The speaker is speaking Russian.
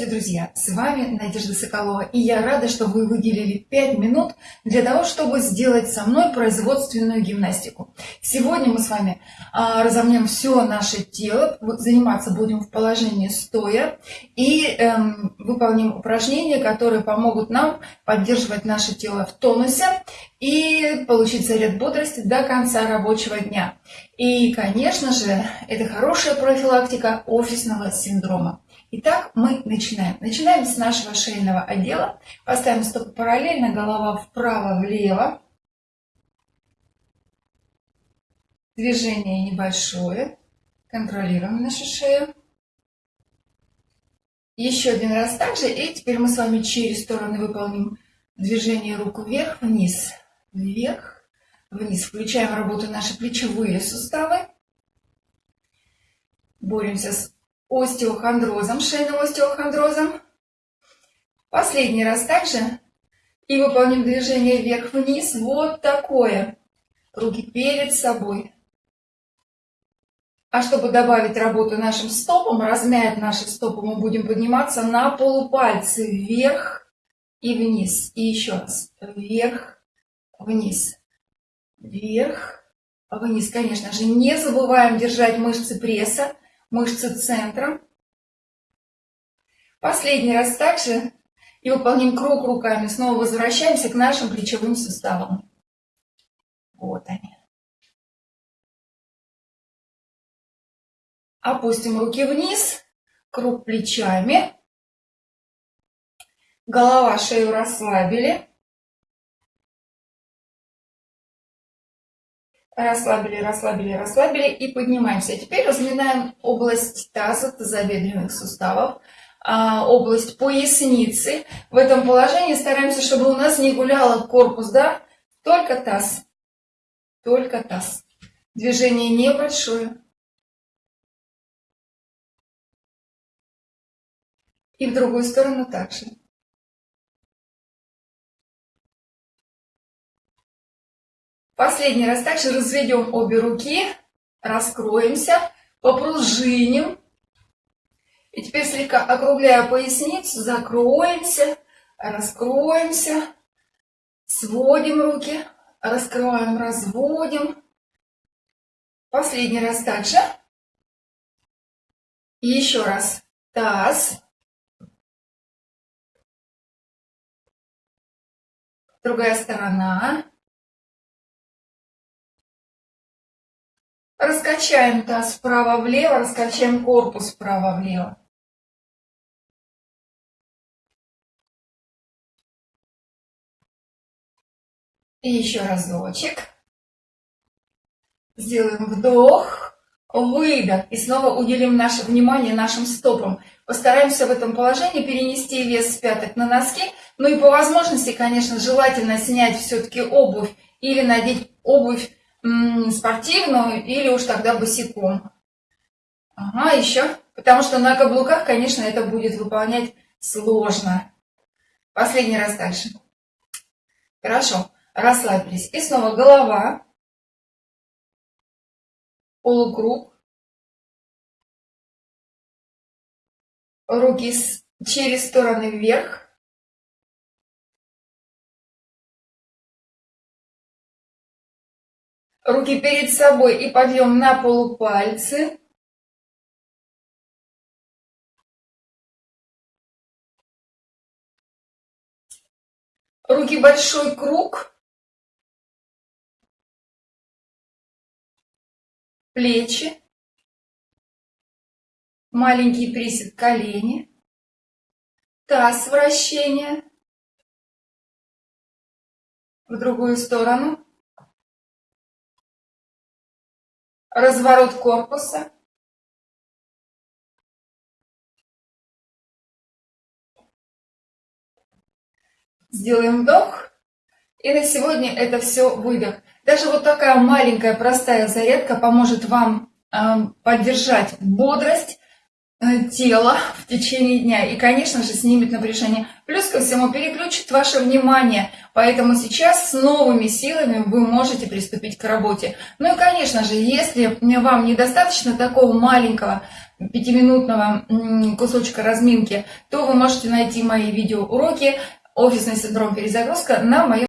Здравствуйте, друзья! С вами Надежда Соколова, и я рада, что вы выделили 5 минут для того, чтобы сделать со мной производственную гимнастику. Сегодня мы с вами а, разомнем все наше тело, заниматься будем в положении стоя и эм, выполним упражнения, которые помогут нам поддерживать наше тело в тонусе и получить заряд бодрости до конца рабочего дня. И, конечно же, это хорошая профилактика офисного синдрома. Итак, мы начинаем. Начинаем с нашего шейного отдела. Поставим стопы параллельно, голова вправо-влево. Движение небольшое. Контролируем нашу шею. Еще один раз также. И теперь мы с вами через стороны выполним движение рук вверх-вниз. Вверх, вниз. Включаем работу наши плечевые суставы. Боремся с остеохондрозом, шейным остеохондрозом. Последний раз также. И выполним движение вверх-вниз. Вот такое. Руки перед собой. А чтобы добавить работу нашим стопам, размять наши стопы, мы будем подниматься на полупальцы вверх и вниз. И еще раз. Вверх, вниз. Вверх, вниз. Конечно же, не забываем держать мышцы пресса мышцы центра. Последний раз также и выполним круг руками. Снова возвращаемся к нашим плечевым суставам. Вот они. Опустим руки вниз, круг плечами. Голова, шею расслабили. Расслабили, расслабили, расслабили и поднимаемся. Теперь разминаем область таза, тазобедренных суставов, а, область поясницы. В этом положении стараемся, чтобы у нас не гулял корпус, да? Только таз. Только таз. Движение небольшое. И в другую сторону также. Последний раз также разведем обе руки, раскроемся, попружиним. И теперь слегка округляя поясницу, закроемся, раскроемся, сводим руки, раскрываем, разводим. Последний раз также. И еще раз. Таз. Другая сторона. Раскачаем таз вправо-влево, раскачаем корпус вправо-влево. И еще разочек. Сделаем вдох, выдох. И снова уделим наше внимание нашим стопам. Постараемся в этом положении перенести вес с пяток на носки. Ну и по возможности, конечно, желательно снять все-таки обувь или надеть обувь спортивную или уж тогда босиком. Ага, еще. Потому что на каблуках, конечно, это будет выполнять сложно. Последний раз дальше. Хорошо. Расслабились. И снова голова. Полукруг. Руки через стороны вверх. Руки перед собой и подъем на полупальцы. Руки большой круг. Плечи. Маленький присед колени. Таз вращение. В другую сторону. Разворот корпуса. Сделаем вдох. И на сегодня это все выдох. Даже вот такая маленькая простая зарядка поможет вам э, поддержать бодрость, э, тело в течение дня и, конечно же, снимет напряжение. Плюс ко всему переключит ваше внимание, поэтому сейчас с новыми силами вы можете приступить к работе. Ну и, конечно же, если вам недостаточно такого маленького пятиминутного кусочка разминки, то вы можете найти мои видеоуроки «Офисный синдром перезагрузка» на моем